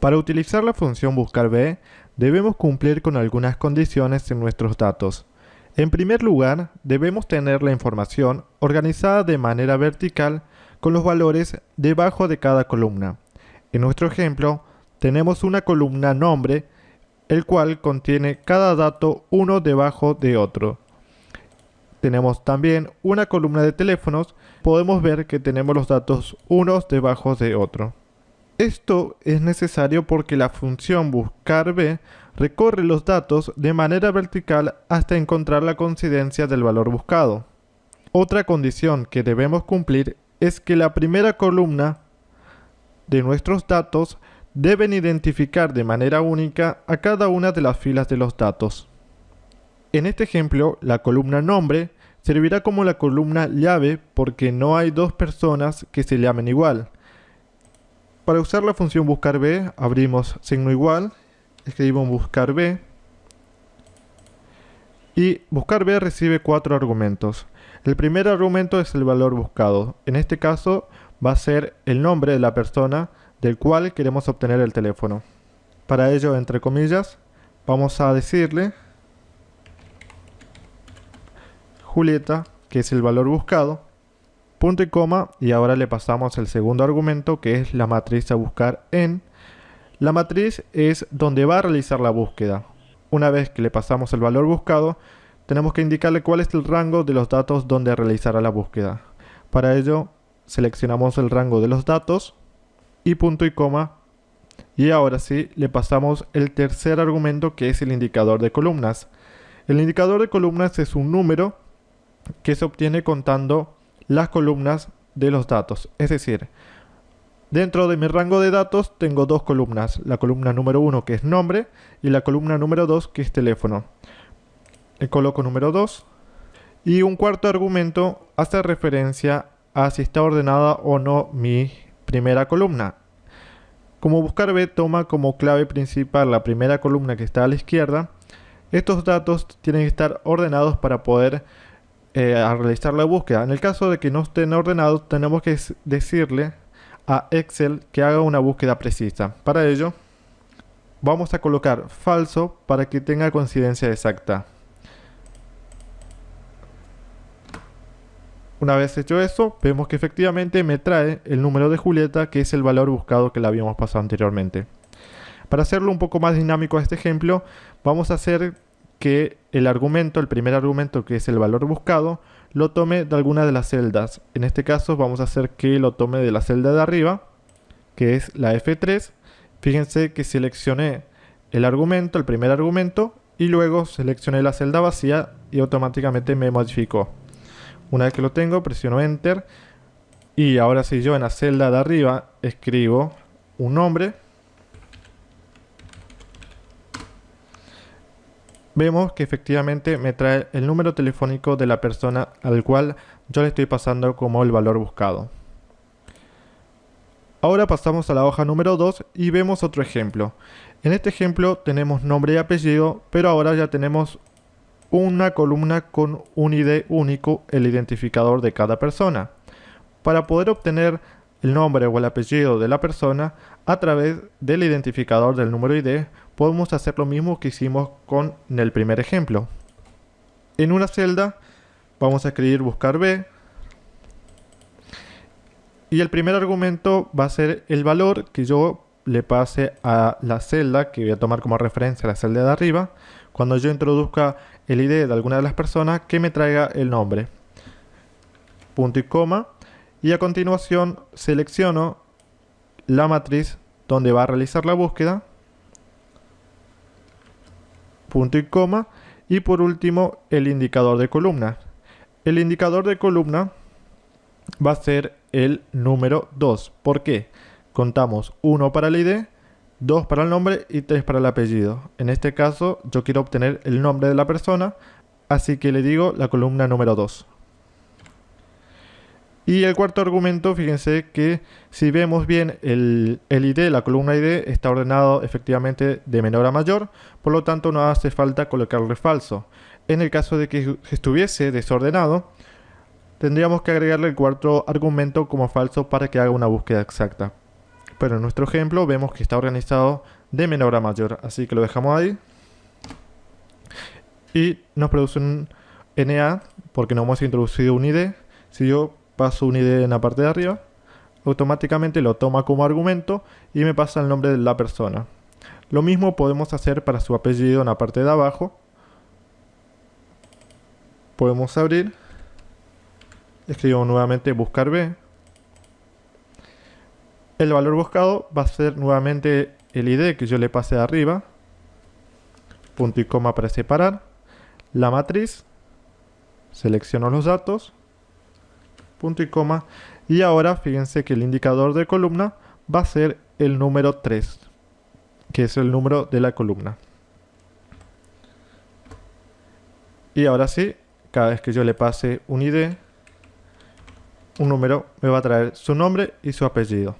Para utilizar la función buscar b, debemos cumplir con algunas condiciones en nuestros datos. En primer lugar, debemos tener la información organizada de manera vertical con los valores debajo de cada columna. En nuestro ejemplo, tenemos una columna nombre, el cual contiene cada dato uno debajo de otro. Tenemos también una columna de teléfonos, podemos ver que tenemos los datos unos debajo de otro. Esto es necesario porque la función buscar b recorre los datos de manera vertical hasta encontrar la coincidencia del valor buscado. Otra condición que debemos cumplir es que la primera columna de nuestros datos deben identificar de manera única a cada una de las filas de los datos. En este ejemplo, la columna nombre servirá como la columna llave porque no hay dos personas que se llamen igual. Para usar la función buscar b, abrimos signo igual, escribimos buscar b, y buscar b recibe cuatro argumentos. El primer argumento es el valor buscado. En este caso va a ser el nombre de la persona del cual queremos obtener el teléfono. Para ello, entre comillas, vamos a decirle Julieta, que es el valor buscado, punto y coma, y ahora le pasamos el segundo argumento, que es la matriz a buscar en. La matriz es donde va a realizar la búsqueda. Una vez que le pasamos el valor buscado, tenemos que indicarle cuál es el rango de los datos donde realizará la búsqueda. Para ello, seleccionamos el rango de los datos y punto y coma. Y ahora sí, le pasamos el tercer argumento que es el indicador de columnas. El indicador de columnas es un número que se obtiene contando las columnas de los datos. Es decir, dentro de mi rango de datos tengo dos columnas. La columna número 1 que es nombre y la columna número 2 que es teléfono. Coloco número 2. Y un cuarto argumento hace referencia a si está ordenada o no mi primera columna. Como buscar B toma como clave principal la primera columna que está a la izquierda, estos datos tienen que estar ordenados para poder eh, realizar la búsqueda. En el caso de que no estén ordenados, tenemos que decirle a Excel que haga una búsqueda precisa. Para ello, vamos a colocar falso para que tenga coincidencia exacta. Una vez hecho eso, vemos que efectivamente me trae el número de Julieta, que es el valor buscado que le habíamos pasado anteriormente. Para hacerlo un poco más dinámico a este ejemplo, vamos a hacer que el argumento, el primer argumento que es el valor buscado, lo tome de alguna de las celdas. En este caso vamos a hacer que lo tome de la celda de arriba, que es la F3. Fíjense que seleccioné el argumento, el primer argumento, y luego seleccioné la celda vacía y automáticamente me modificó. Una vez que lo tengo, presiono Enter. Y ahora si yo en la celda de arriba escribo un nombre, vemos que efectivamente me trae el número telefónico de la persona al cual yo le estoy pasando como el valor buscado. Ahora pasamos a la hoja número 2 y vemos otro ejemplo. En este ejemplo tenemos nombre y apellido, pero ahora ya tenemos una columna con un ID único, el identificador de cada persona. Para poder obtener el nombre o el apellido de la persona a través del identificador del número ID, podemos hacer lo mismo que hicimos con el primer ejemplo. En una celda vamos a escribir buscar B y el primer argumento va a ser el valor que yo le pase a la celda que voy a tomar como referencia la celda de arriba cuando yo introduzca el ID de alguna de las personas que me traiga el nombre. Punto y coma. Y a continuación selecciono la matriz donde va a realizar la búsqueda. Punto y coma. Y por último el indicador de columna. El indicador de columna va a ser el número 2. ¿Por qué? Contamos 1 para el ID 2 para el nombre y 3 para el apellido. En este caso yo quiero obtener el nombre de la persona, así que le digo la columna número 2. Y el cuarto argumento, fíjense que si vemos bien el, ID, la columna ID, está ordenado efectivamente de menor a mayor, por lo tanto no hace falta colocarle falso. En el caso de que estuviese desordenado, tendríamos que agregarle el cuarto argumento como falso para que haga una búsqueda exacta. Pero en nuestro ejemplo vemos que está organizado de menor a mayor, así que lo dejamos ahí. Y nos produce un NA porque no hemos introducido un ID. Si yo paso un ID en la parte de arriba, automáticamente lo toma como argumento y me pasa el nombre de la persona. Lo mismo podemos hacer para su apellido en la parte de abajo. Podemos abrir. Escribimos nuevamente buscar B. El valor buscado va a ser nuevamente el ID que yo le pase de arriba. Punto y coma para separar. La matriz. Selecciono los datos. Punto y coma. Y ahora fíjense que el indicador de columna va a ser el número 3 que es el número de la columna. Y ahora sí, cada vez que yo le pase un ID, un número me va a traer su nombre y su apellido.